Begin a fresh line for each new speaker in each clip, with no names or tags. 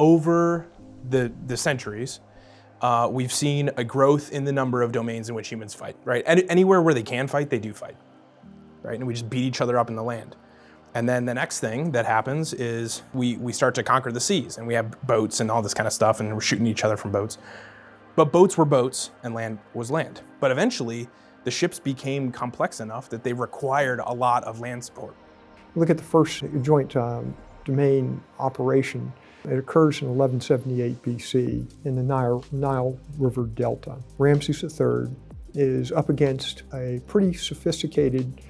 over the, the centuries, uh, we've seen a growth in the number of domains in which humans fight, right? Any, anywhere where they can fight, they do fight, right? And we just beat each other up in the land. And then the next thing that happens is we, we start to conquer the seas and we have boats and all this kind of stuff and we're shooting each other from boats. But boats were boats and land was land. But eventually the ships became complex enough that they required a lot of land support.
Look at the first joint um, domain operation. It occurs in 1178 BC in the Nile, Nile River Delta. Ramses III is up against a pretty sophisticated,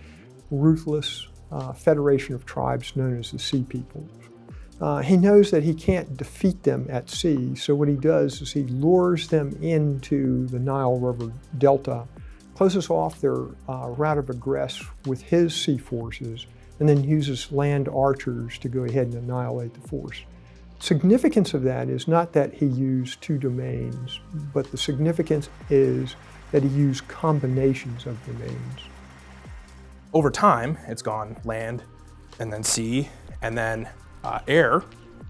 ruthless uh, federation of tribes known as the Sea Peoples. Uh, he knows that he can't defeat them at sea, so what he does is he lures them into the Nile River Delta, closes off their uh, route of egress with his sea forces, and then uses land archers to go ahead and annihilate the force. Significance of that is not that he used two domains, but the significance is that he used combinations of domains.
Over time, it's gone land, and then sea, and then uh, air,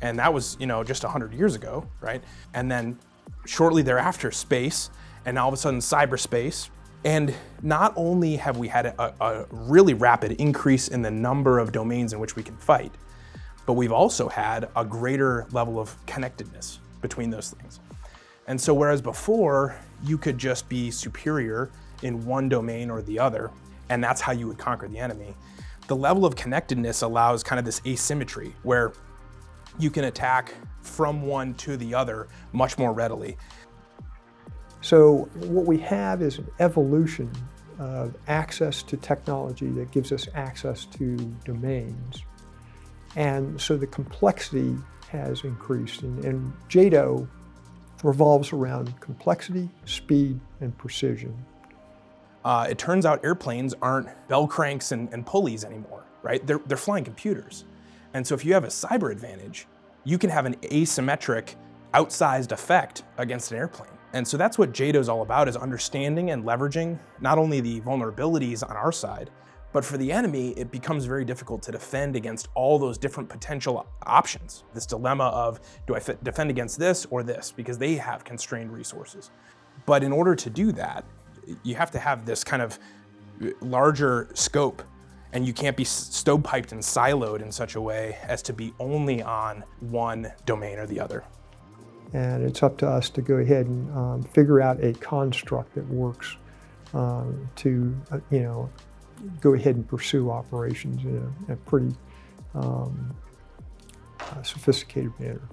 and that was, you know, just 100 years ago, right? And then shortly thereafter, space, and all of a sudden cyberspace. And not only have we had a, a really rapid increase in the number of domains in which we can fight, but we've also had a greater level of connectedness between those things. And so whereas before you could just be superior in one domain or the other, and that's how you would conquer the enemy, the level of connectedness allows kind of this asymmetry where you can attack from one to the other much more readily.
So what we have is an evolution of access to technology that gives us access to domains. And so the complexity has increased. And, and JADO revolves around complexity, speed, and precision.
Uh, it turns out airplanes aren't bell cranks and, and pulleys anymore, right? They're, they're flying computers. And so if you have a cyber advantage, you can have an asymmetric, outsized effect against an airplane. And so that's what JADO is all about, is understanding and leveraging not only the vulnerabilities on our side, but for the enemy, it becomes very difficult to defend against all those different potential options. This dilemma of, do I defend against this or this? Because they have constrained resources. But in order to do that, you have to have this kind of larger scope and you can't be stovepiped and siloed in such a way as to be only on one domain or the other.
And it's up to us to go ahead and um, figure out a construct that works um, to, uh, you know, go ahead and pursue operations in a, a pretty um, uh, sophisticated manner.